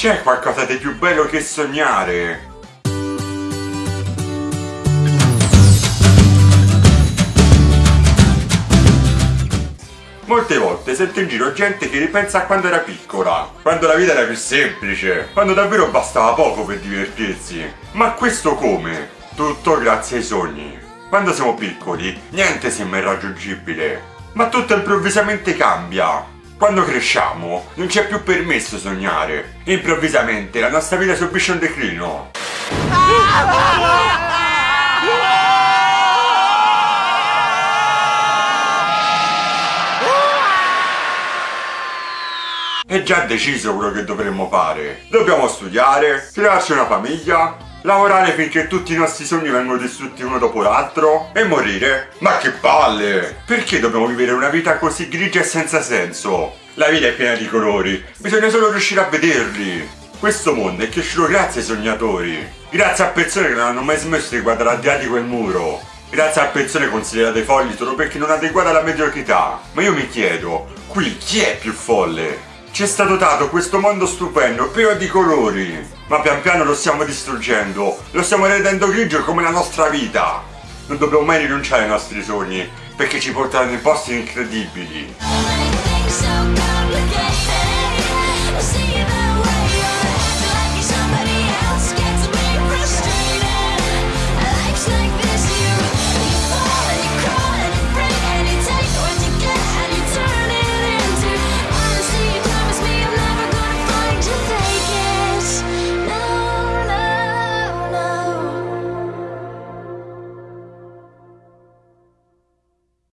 C'è qualcosa di più bello che sognare. Molte volte sento in giro gente che ripensa a quando era piccola, quando la vita era più semplice, quando davvero bastava poco per divertirsi. Ma questo come? Tutto grazie ai sogni. Quando siamo piccoli, niente sembra irraggiungibile, ma tutto improvvisamente cambia. Quando cresciamo, non ci è più permesso sognare. Improvvisamente la nostra vita subisce un declino. È già deciso quello che dovremmo fare. Dobbiamo studiare, crearci una famiglia, lavorare finché tutti i nostri sogni vengono distrutti uno dopo l'altro e morire. Ma che palle! Perché dobbiamo vivere una vita così grigia e senza senso? La vita è piena di colori, bisogna solo riuscire a vederli. Questo mondo è cresciuto grazie ai sognatori, grazie a persone che non hanno mai smesso di guardare al di là di quel muro, grazie a persone considerate folli solo perché non adeguate alla mediocrità. Ma io mi chiedo, qui chi è più folle? Ci è stato dato questo mondo stupendo, pieno di colori, ma pian piano lo stiamo distruggendo, lo stiamo rendendo grigio come la nostra vita. Non dobbiamo mai rinunciare ai nostri sogni, perché ci porteranno in posti incredibili. so complicated.